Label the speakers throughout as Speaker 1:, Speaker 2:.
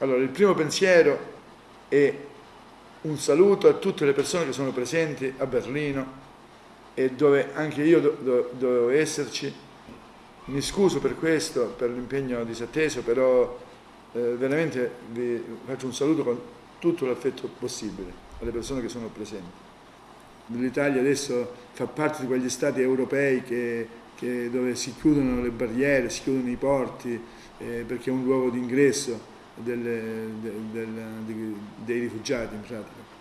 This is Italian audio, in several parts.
Speaker 1: Allora, il primo pensiero è un saluto a tutte le persone che sono presenti a Berlino e dove anche io do, do, dovevo esserci. Mi scuso per questo, per l'impegno disatteso, però eh, veramente vi faccio un saluto con tutto l'affetto possibile alle persone che sono presenti. L'Italia adesso fa parte di quegli stati europei che, che dove si chiudono le barriere, si chiudono i porti, eh, perché è un luogo di delle, del, del, dei rifugiati in pratica.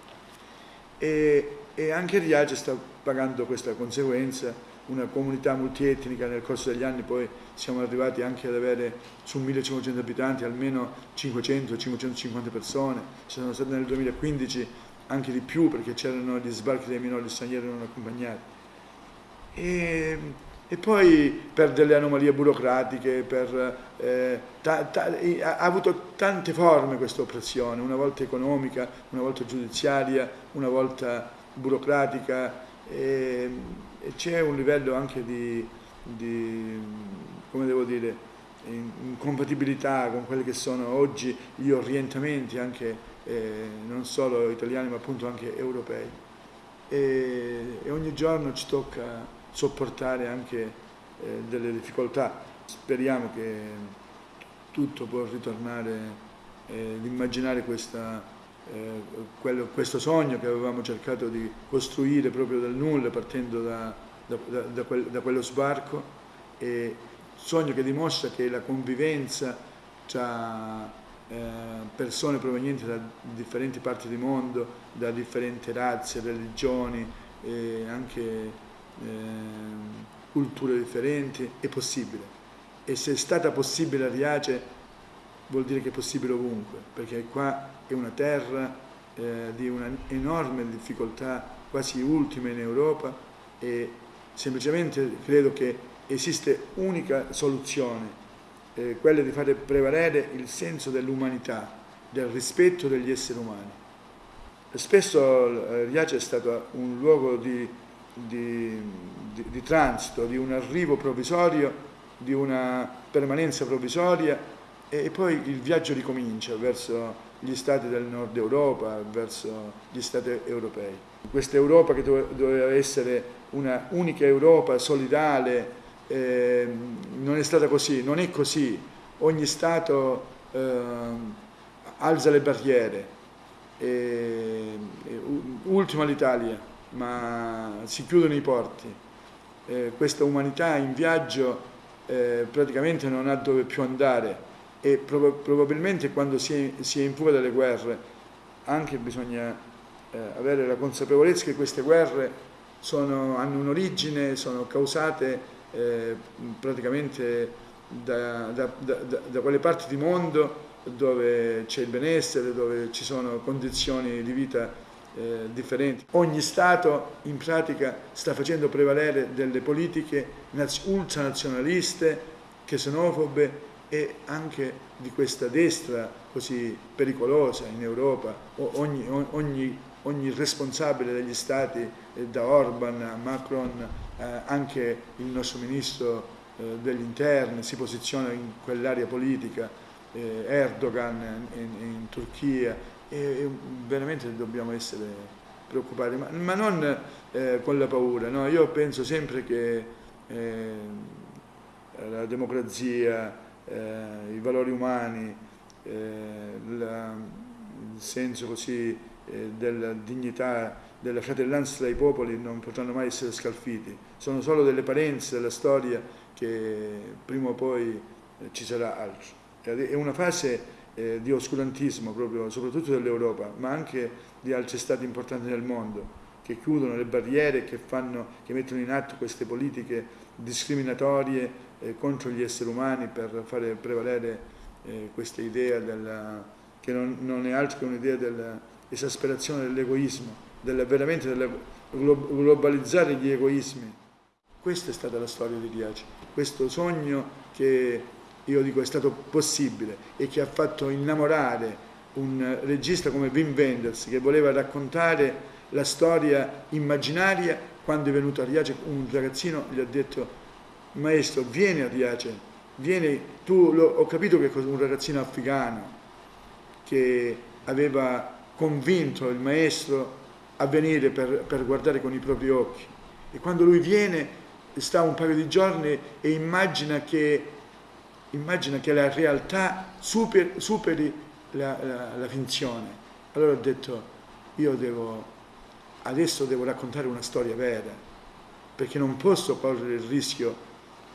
Speaker 1: E, e anche Riace sta pagando questa conseguenza, una comunità multietnica nel corso degli anni poi siamo arrivati anche ad avere su 1500 abitanti almeno 500-550 persone, ci sono state nel 2015 anche di più perché c'erano gli sbarchi dei minori stranieri non accompagnati. E, e poi per delle anomalie burocratiche, per, eh, ta, ta, ha avuto tante forme questa oppressione, una volta economica, una volta giudiziaria, una volta burocratica e, e c'è un livello anche di, di, come devo dire, incompatibilità con quelli che sono oggi gli orientamenti anche eh, non solo italiani ma appunto anche europei. E, e ogni giorno ci tocca sopportare anche eh, delle difficoltà. Speriamo che tutto può ritornare, eh, immaginare questa, eh, quello, questo sogno che avevamo cercato di costruire proprio dal nulla partendo da, da, da, quel, da quello sbarco e sogno che dimostra che la convivenza tra eh, persone provenienti da differenti parti del mondo, da differenti razze, religioni e anche eh, culture differenti, è possibile. E se è stata possibile a Riace vuol dire che è possibile ovunque, perché qua è una terra eh, di una enorme difficoltà, quasi ultima in Europa, e semplicemente credo che esiste unica soluzione, eh, quella di fare prevalere il senso dell'umanità, del rispetto degli esseri umani. Spesso eh, Riace è stato un luogo di di, di, di transito, di un arrivo provvisorio, di una permanenza provvisoria e poi il viaggio ricomincia verso gli stati del nord Europa, verso gli stati europei. Questa Europa che doveva essere una unica Europa solidale eh, non è stata così, non è così. Ogni Stato eh, alza le barriere. E, e, ultima l'Italia, ma si chiudono i porti. Eh, questa umanità in viaggio eh, praticamente non ha dove più andare e prob probabilmente quando si è, si è, in fuga dalle guerre anche bisogna eh, avere la consapevolezza che queste guerre sono, hanno un'origine, sono causate eh, praticamente da, da, da, da quelle parti di mondo dove c'è il benessere, dove ci sono condizioni di vita eh, differenti. Ogni Stato in pratica sta facendo prevalere delle politiche ultranazionaliste, xenofobe e anche di questa destra così pericolosa in Europa. Ogni, ogni, ogni responsabile degli Stati, eh, da Orban a Macron, eh, anche il nostro ministro eh, degli interni si posiziona in quell'area politica, eh, Erdogan in, in Turchia, e veramente dobbiamo essere preoccupati, ma, ma non eh, con la paura, no? io penso sempre che eh, la democrazia, eh, i valori umani, eh, la, il senso così eh, della dignità, della fratellanza tra i popoli non potranno mai essere scalfiti, sono solo delle parenze della storia che prima o poi eh, ci sarà altro. È una fase eh, di oscurantismo proprio, soprattutto dell'Europa, ma anche di altri stati importanti nel mondo, che chiudono le barriere, che, fanno, che mettono in atto queste politiche discriminatorie eh, contro gli esseri umani per fare prevalere eh, questa idea della, che non, non, è altro che un'idea dell'esasperazione dell'egoismo, della, veramente della, globalizzare gli egoismi. Questa è stata la storia di Riace, questo sogno che io dico è stato possibile e che ha fatto innamorare un regista come Wim Wenders che voleva raccontare la storia immaginaria quando è venuto a Riace un ragazzino gli ha detto maestro vieni a Riace vieni tu lo, ho capito che un ragazzino africano che aveva convinto il maestro a venire per, per guardare con i propri occhi. E quando lui viene, sta un paio di giorni e immagina che, immagina che la realtà super, superi la, la, la finzione. Allora ho detto, io devo, adesso devo raccontare una storia vera, perché non posso correre il rischio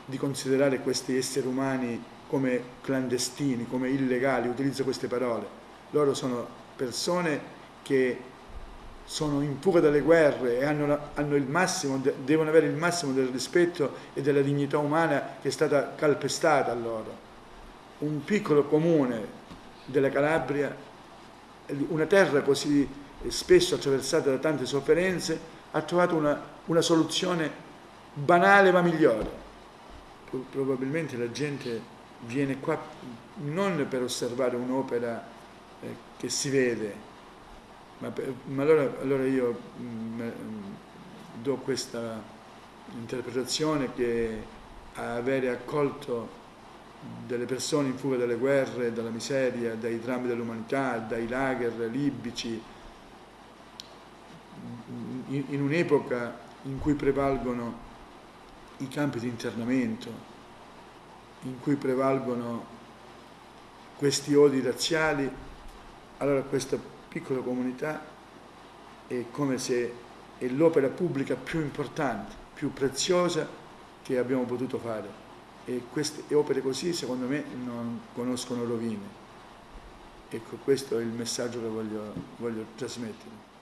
Speaker 1: di considerare questi esseri umani come clandestini, come illegali, utilizzo queste parole. Loro sono persone che sono in fuga dalle guerre e hanno, hanno massimo, devono avere il massimo del rispetto e della dignità umana che è stata calpestata a loro. Un piccolo comune della Calabria, una terra così spesso attraversata da tante sofferenze, ha trovato una, una soluzione banale ma migliore. Probabilmente la gente viene qua non per osservare un'opera eh, che si vede, ma, ma allora, allora, io mh, mm, do questa interpretazione che avere accolto delle persone in fuga dalle guerre, dalla miseria, dai drammi dell'umanità, dai lager libici, in, in un'epoca in cui prevalgono i campi di internamento, in cui prevalgono questi odi razziali, allora questa piccola comunità è come se è l'opera pubblica più importante, più preziosa che abbiamo potuto fare. E queste opere così, secondo me, non conoscono rovine. Ecco, questo è il messaggio che voglio, voglio trasmettere.